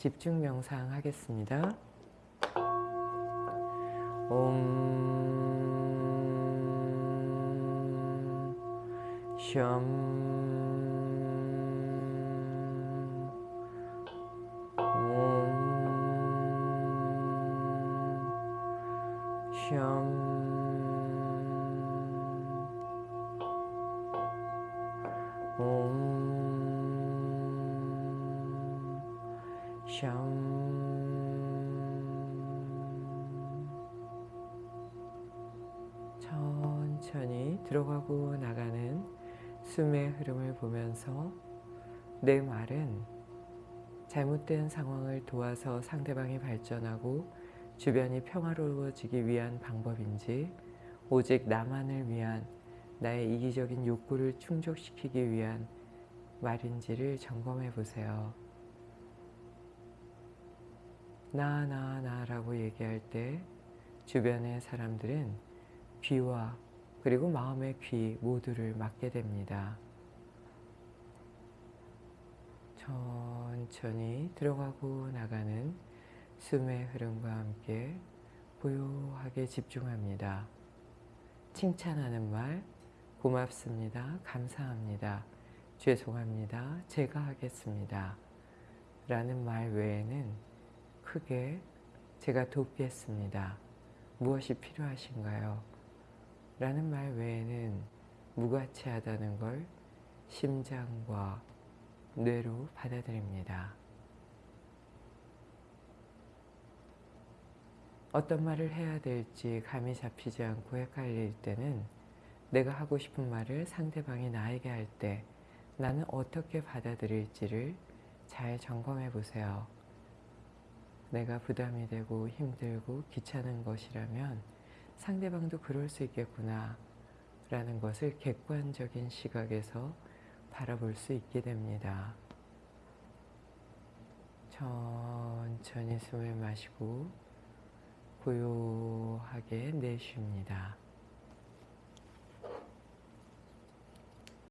집중 명상 하겠습니다. 옴 솨엄 옴 샴 천천히 들어가고 나가는 숨의 흐름을 보면서 내 말은 잘못된 상황을 도와서 상대방이 발전하고 주변이 평화로워지기 위한 방법인지 오직 나만을 위한 나의 이기적인 욕구를 충족시키기 위한 말인지를 점검해 보세요. 나, 나, 나라고 얘기할 때 주변의 사람들은 귀와 그리고 마음의 귀 모두를 막게 됩니다. 천천히 들어가고 나가는 숨의 흐름과 함께 고요하게 집중합니다. 칭찬하는 말, 고맙습니다. 감사합니다. 죄송합니다. 제가 하겠습니다. 라는 말 외에는 크게 제가 돕겠습니다. 무엇이 필요하신가요? 라는 말 외에는 무가치하다는 걸 심장과 뇌로 받아들입니다. 어떤 말을 해야 될지 감이 잡히지 않고 헷갈릴 때는 내가 하고 싶은 말을 상대방이 나에게 할 때 나는 어떻게 받아들일지를 잘 점검해 보세요. 내가 부담이 되고 힘들고 귀찮은 것이라면 상대방도 그럴 수 있겠구나 라는 것을 객관적인 시각에서 바라볼 수 있게 됩니다. 천천히 숨을 마시고 고요하게 내쉽니다.